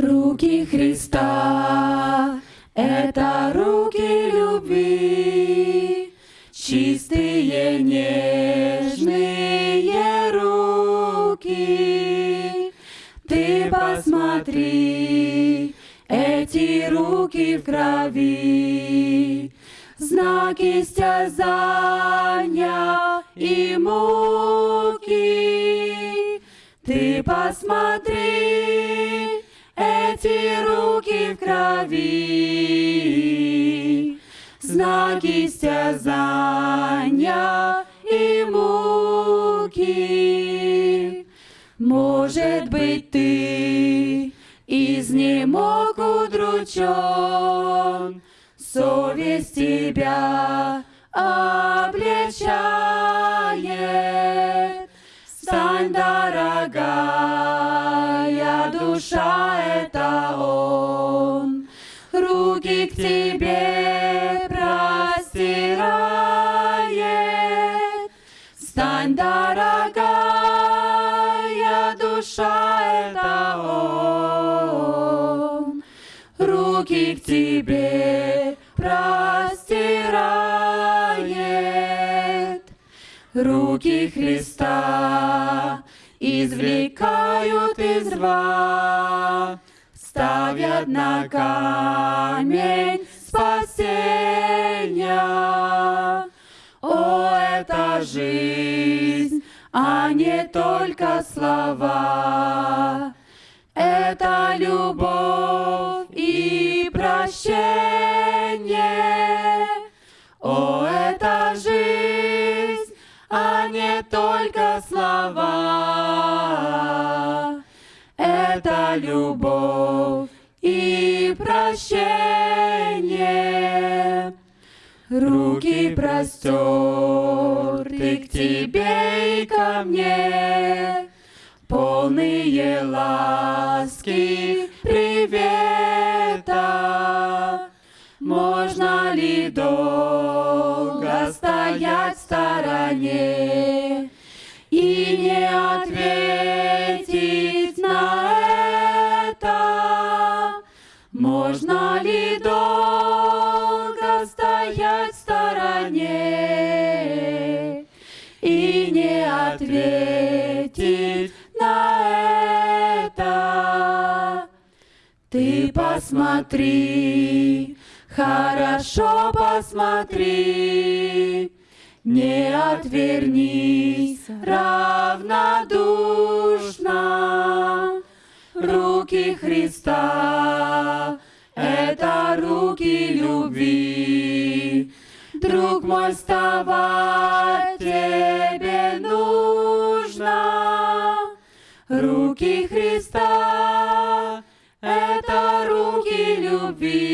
Руки Христа — это руки любви, чистые, нежные руки. Ты посмотри, эти руки в крови, знаки стязания и муки. Ты посмотри, эти руки в крови, знаки стязания и муки. Может быть, ты изнемог удручен, совесть тебя обличает. Душа, это Он, руки к тебе простирает. Руки Христа извлекают из рва, ставят на камень спасения. О, это жизнь, а не только слова. Это любовь и прощение. О, это жизнь, а не только слова. Это любовь и прощение. Руки простерты к тебе и ко мне, полные ласки, привета. Можно ли долго стоять в стороне и не ответить на это? Можно ли Ты посмотри, хорошо посмотри, не отвернись равнодушно. Руки Христа — это руки любви. Друг мой, вставать тебе нужно. Руки Христа — руки